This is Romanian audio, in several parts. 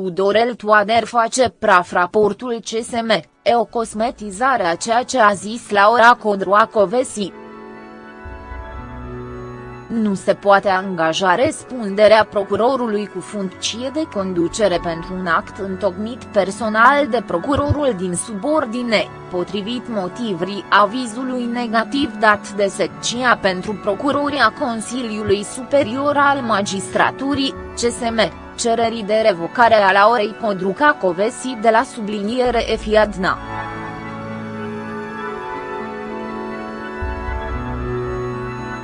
Tudorel Toader face praf raportul CSM, e o cosmetizare a ceea ce a zis Laura Codroacovesi. Nu se poate angaja răspunderea procurorului cu funcție de conducere pentru un act întocmit personal de procurorul din subordine, potrivit motivrii avizului negativ dat de secția pentru procuroria Consiliului Superior al Magistraturii, CSM, cererii de revocare a Laurei Codruca Covesi de la subliniere EFIADNA.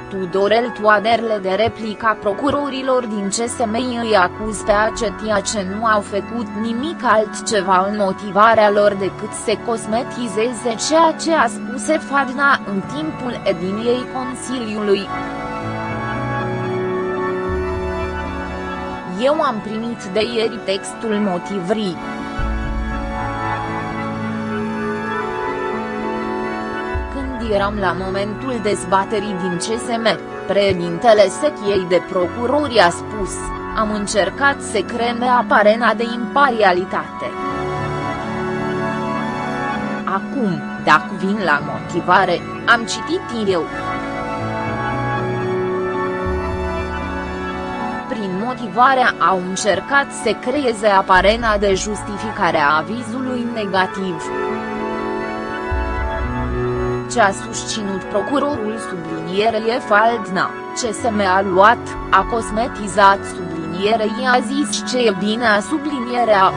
Tudorel Toaderle de replica procurorilor din CSM îi acuz pe acetia ce nu au făcut nimic altceva în motivarea lor decât să cosmetizeze ceea ce a spus Fadna în timpul ediniei Consiliului. Eu am primit de ieri textul motivrii. eram la momentul dezbaterii din CSM, președintele sechiei de procurori a spus, am încercat să creme aparena de imparialitate. Acum, dacă vin la motivare, am citit eu. Motivarea au încercat să creeze aparena de justificare a avizului negativ. Ce a susținut procurorul sublinierei Faldna, CSM a luat, a cosmetizat sublinierei a zis ce e bine a sublinierea.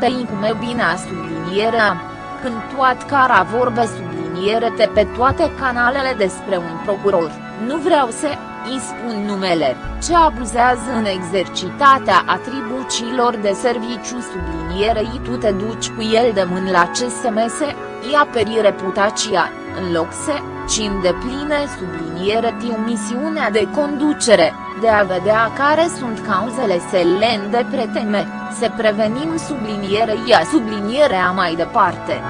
Tăi cum e bine a sublinierea, când toat cara vorbe subliniere te pe toate canalele despre un procuror, nu vreau să îi spun numele, ce abuzează în exercitatea atribuțiilor de serviciu sublinierei tu te duci cu el de mân la CSMS, îi aperi reputația, în loc să, ci îndepline subliniere tiu misiunea de conducere, de a vedea care sunt cauzele selen de preteme, să prevenim sublinierei a sublinierea mai departe.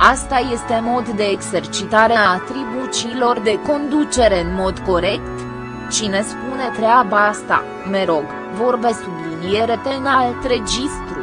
Asta este mod de exercitare a atribuțiilor de conducere în mod corect? Cine spune treaba asta, me rog, vorbe subliniere în alt registru.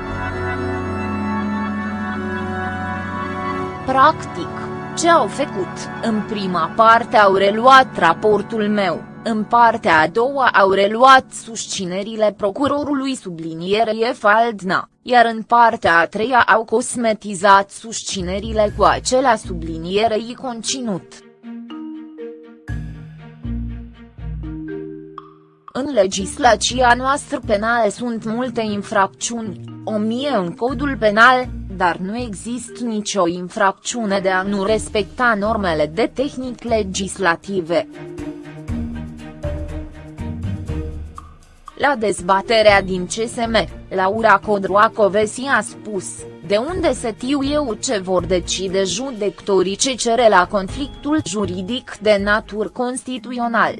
Practic, ce au făcut? În prima parte au reluat raportul meu, în partea a doua au reluat susținerile procurorului sublinierei Faldna, iar în partea a treia au cosmetizat susținerile cu acela sublinierei conținut. În legislația noastră penală sunt multe infracțiuni, o mie în codul penal, dar nu există nicio infracțiune de a nu respecta normele de tehnic legislative. La dezbaterea din CSM, Laura Codroacovesi a spus, de unde se știu eu ce vor decide judectorii ce cere la conflictul juridic de natur constituțional.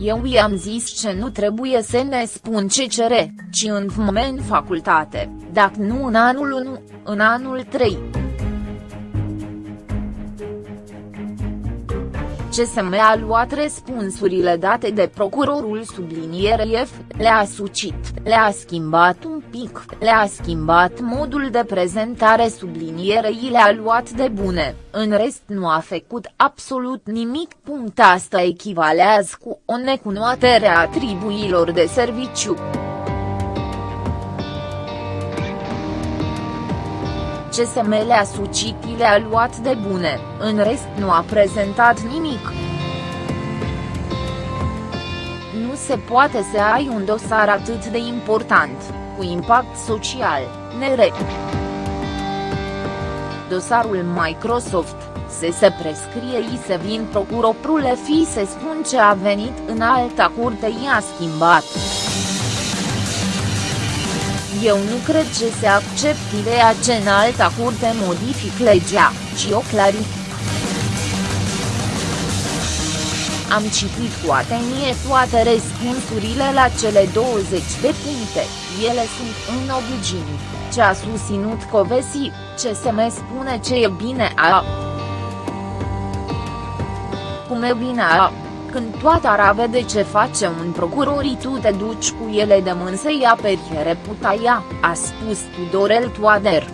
Eu i-am zis ce nu trebuie să ne spun ce cere, ci în moment facultate, dacă nu în anul 1, în anul 3. CSM a luat răspunsurile date de procurorul sublinierei F, le-a sucit, le-a schimbat un pic, le-a schimbat modul de prezentare sublinierei le-a luat de bune, în rest nu a făcut absolut nimic. Punct asta echivalează cu o necunoaștere a atribuilor de serviciu. CSM le-a sucit le-a luat de bune, în rest nu a prezentat nimic. Nu se poate să ai un dosar atât de important, cu impact social, nere. Dosarul Microsoft, se se prescrie i se vin procurorul fi se spun ce a venit în alta curte i-a schimbat. Eu nu cred ce se accept ideea ce în alta curte modific legea, ci o clarific. Am citit cu atenție toate răspunsurile la cele 20 de puncte, ele sunt în obligini, ce a susținut Covesi, ce se me spune ce e bine a cum e bine când toată ara vede ce face un procurorii tu te duci cu ele de mân să-i aperi reputaia, a spus Tudorel Toader.